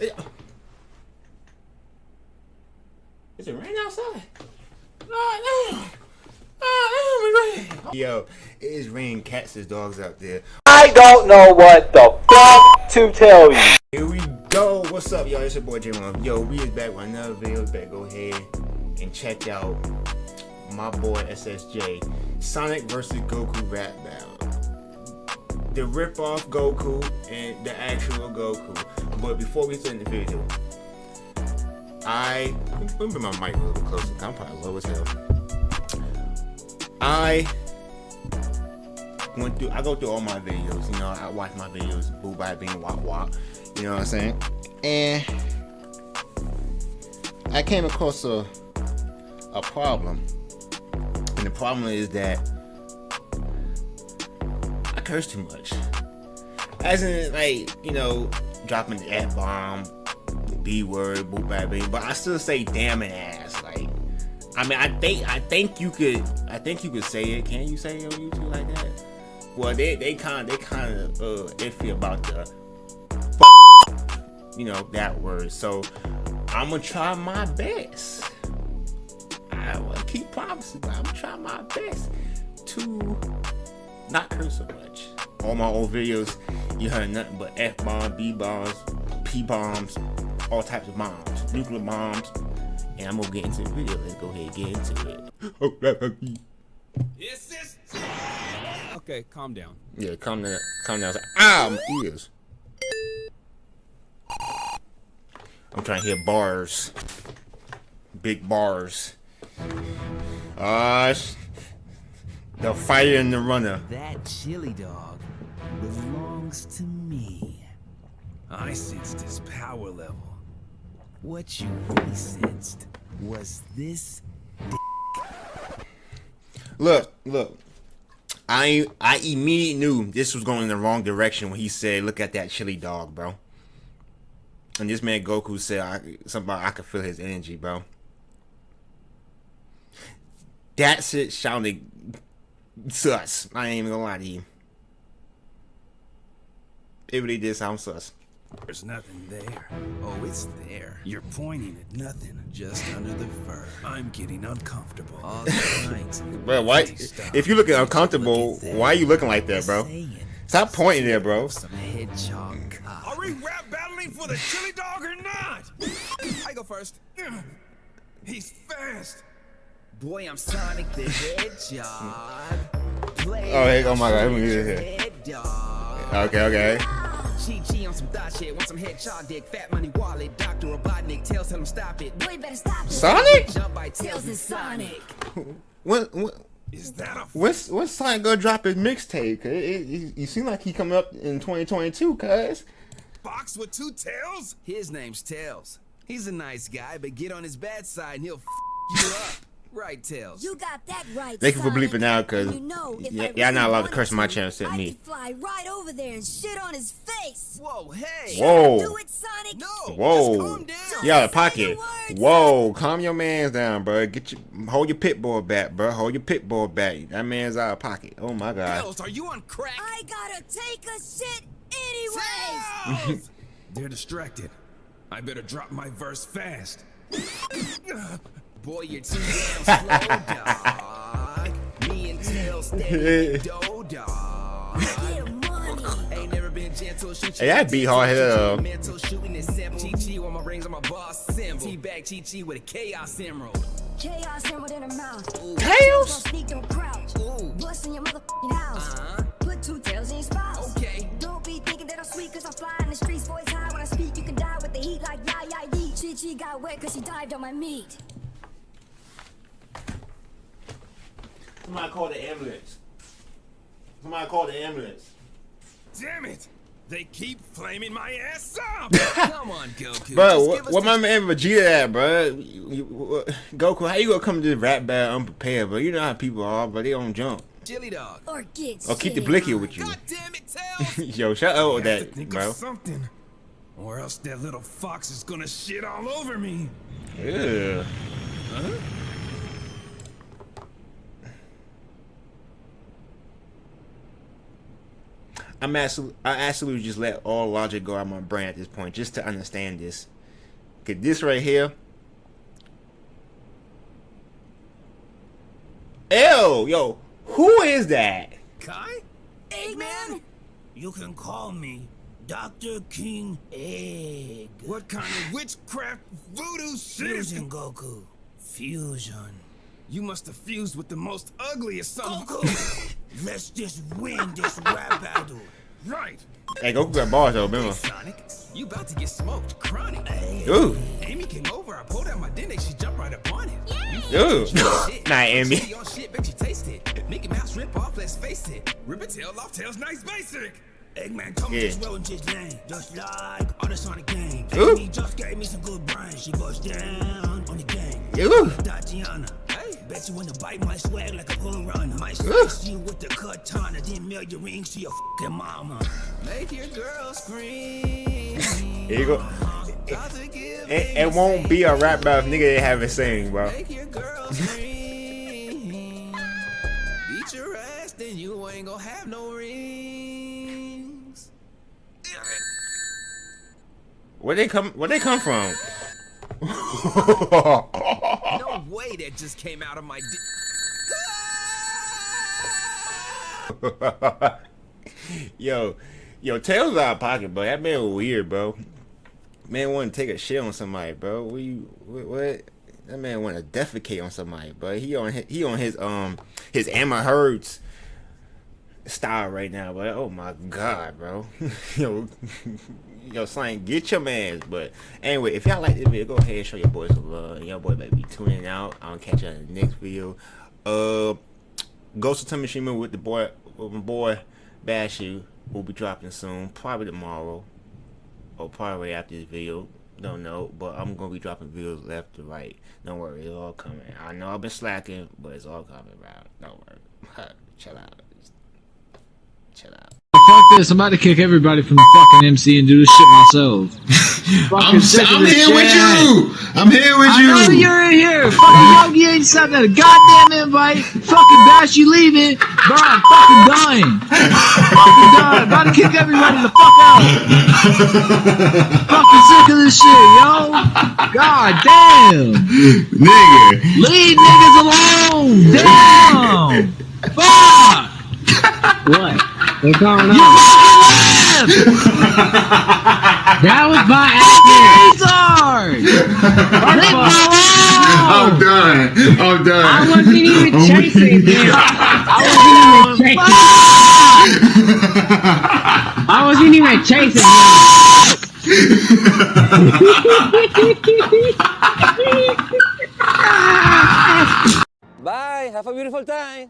Is it raining outside? Oh, no. Oh, no, Yo, it is raining cats and dogs out there. I don't know what the fuck to tell you. Here we go. What's up, y'all? It's your boy J1. Yo, we is back with another video. Better go ahead and check out my boy SSJ. Sonic versus Goku rap battle. The rip-off Goku and the actual Goku. But before we start the video, I let me my mic a little bit closer. I'm probably low as hell. I went through. I go through all my videos. You know, I watch my videos. Boo by being wop wop. You know what I'm saying? And I came across a a problem, and the problem is that I curse too much. As in, like you know, dropping the f bomb B word, boop bad baby, but I still say damn and ass. Like, I mean, I think I think you could I think you could say it. Can you say it on YouTube like that? Well, they they kind they kind of uh, iffy about the you know that word. So I'm gonna try my best. I will keep promising, but I'm gonna try my best to not curse so much. All my old videos, you heard nothing but f bombs, b bombs, p bombs, all types of bombs, nuclear bombs, and I'm gonna get into the video. Let's go ahead and get into it. Okay, calm down. Yeah, calm down. Calm down. Ah, my ears. I'm trying to hit bars. Big bars. Uh, the fighter and the runner. That chili dog belongs to me. I sensed his power level. What you really sensed was this Look, look. I I immediately knew this was going in the wrong direction when he said, "Look at that chili dog, bro." And this man Goku said, I, "Something I could feel his energy, bro." That shit sounded sus. I ain't even gonna lie to you. It really did sound sus. There's nothing there. Oh, it's there. You're pointing at nothing, just under the fur. I'm getting uncomfortable. All night. bro, why? If you're looking uncomfortable, why are you looking like that, bro? Stop pointing there, bro. Some hedgehog Are we rap battling for the chili dog or not? I go first. He's fast. Boy, I'm Sonic the Hedgehog. Play oh, hey, oh my god, let me get here. Okay, okay. Chi Chi on some thought shit, want some hedgehog dick, fat money wallet, Dr. Robotnik, tails tell him stop it. Boy, better stop it. Sonic? Jump by Tails is Sonic. When, when, Is that a when's, when's Sonic gonna drop his mixtape? It, it, it, you seem like he coming up in 2022, cuz. fox with two tails? His name's Tails. He's a nice guy, but get on his bad side and he'll f you up. Right, Tails? You got that right. Thank you for bleeping out, cuz you know, if y- I y'all not allowed to really curse my channel to, except me. fly right over there and shit on his face. Whoa, hey! Whoa. Do it, Sonic. No. Whoa. Just calm down. You out of pocket. words, Whoa, calm your man's down, bro. Get your hold your pit bull back, bro. Hold your pit bull back. That man's out of pocket. Oh my god. Tails, are you on crack? I gotta take a shit anyways. Tails! They're distracted. I better drop my verse fast. Boy, you're too damn slow, dog. Me and Tails steady dough, dog. Ain't never been gentle, shoot Hey, that beat hard hell. Mental shooting is sim. Chi Chi on my rings on my boss symbol. Teabag Chi Chi with a chaos emerald. Chaos emerald in her mouth. Tails? Sneak, don't crouch. Ooh. Bust in your motherfucking house. Uh-huh. Put two tails in your spouse. Okay. Don't be thinking that I'm sweet cause I fly in the streets, voice high. When I speak, you can die with the heat like yeah, yeah, yee. Chi Chi got wet cause she dived on my meat. Somebody call the ambulance. Somebody call the ambulance. Damn it! They keep flaming my ass up! Come on, Goku. Bro, what, what my man Vegeta at, bro? You- you- what- Goku, how you gonna come to this rap battle unprepared, bro? You know how people are, but they don't jump. chili dog. Or get Or keep the blicky on. with you. God damn it, Tails! Yo, shut up with to that, bro. something. Or else that little fox is gonna shit all over me. Yeah. I'm absolutely, I absolutely just let all logic go out of my brain at this point just to understand this. Cause this right here. Ew, yo, who is that? Kai? Eggman? You can call me Dr. King Egg. What kind of witchcraft voodoo shit is Fusion Goku. Fusion. You must have fused with the most ugliest son Goku! Let's just win this rap battle. Right. Hey, Goku got bars though, remember? Sonic, you about to get smoked. Chronic. Ooh, Amy came over, I pulled out my dente, she jumped right up on it. ooh. Shit. Nah, Amy. She on shit, bet you taste it. Mickey Mouse rip off, let's face it. Rip a tail off, tail's nice basic. Eggman told me Yeah. just roll into his lane. Just like all the Sonic gang. Ooh. Amy just gave me some good brains. She goes down on the gang. Ooh. Tatiana. Hey, bet you wanna bite my swag like a bull runner. Might Ooh. slice you with the katana, then mail your rings to your fucking mama. Make your girl scream. Here you go. About to give It, it won't be a rap battle if nigga didn't have it sing, bro. Make your girl scream. Beat your ass, then you ain't gonna have no rings. Where they come? Where they come from? That just came out of my yo, yo, Tails out of pocket, bro. That man weird, bro. Man want to take a shit on somebody, bro. What you what? what? That man want to defecate on somebody, bro. He on his, he on his um his Amber Heard's style right now, but oh my god, bro. yo, yo, Slang, get your mans. But anyway, if y'all like this video, go ahead and show your boys some love. Your boy better be tuning out. I'll catch you in the next video. Uh, Ghost of Tamashima with the boy, with my boy Bashu will be dropping soon, probably tomorrow or probably after this video. Don't know, but I'm gonna be dropping videos left to right. Don't worry, it's all coming. I know I've been slacking, but it's all coming, bro. Don't worry. Chill out. Chill out. Fuck this, I'm about to kick everybody from the fucking MC and do this shit myself. I'm, I'm this here with you. I'm here with I know you. you're in here. Fucking Yogi ain't sent that goddamn invite. Fucking Bash, you leaving. Bro, I'm fucking dying. fucking dying. About to kick everybody the fuck out. fucking sick of this shit, yo. God damn. Nigga. Leave niggas alone. Damn. Fuck. what? What's going on? You fucking left. that was by accident. Leave me I'm done. I'm done. I wasn't even chasing weak. him. I wasn't even chasing. I wasn't even chasing him. Bye. Have a beautiful time.